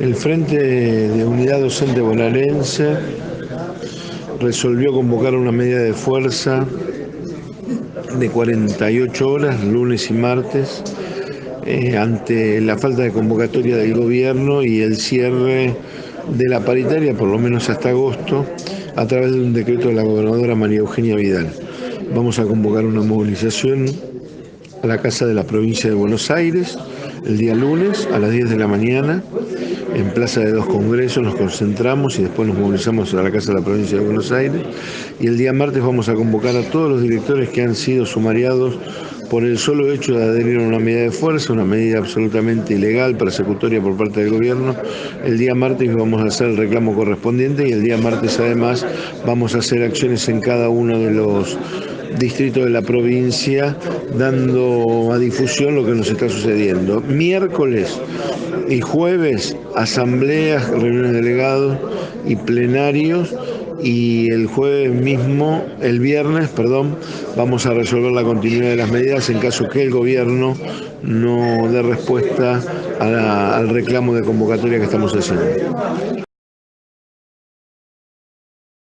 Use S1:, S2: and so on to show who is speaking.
S1: El Frente de Unidad Docente Bonaerense resolvió convocar una medida de fuerza de 48 horas, lunes y martes, eh, ante la falta de convocatoria del gobierno y el cierre de la paritaria, por lo menos hasta agosto, a través de un decreto de la gobernadora María Eugenia Vidal. Vamos a convocar una movilización a la Casa de la Provincia de Buenos Aires el día lunes a las 10 de la mañana en Plaza de dos Congresos, nos concentramos y después nos movilizamos a la Casa de la Provincia de Buenos Aires. Y el día martes vamos a convocar a todos los directores que han sido sumariados por el solo hecho de adherir a una medida de fuerza, una medida absolutamente ilegal, persecutoria por parte del gobierno. El día martes vamos a hacer el reclamo correspondiente y el día martes además vamos a hacer acciones en cada uno de los distritos de la provincia dando a difusión lo que nos está sucediendo. Miércoles y jueves asambleas, reuniones de delegados y plenarios y el jueves mismo, el viernes, perdón, vamos a resolver la continuidad de las medidas en caso que el gobierno no dé respuesta al reclamo de convocatoria que estamos haciendo.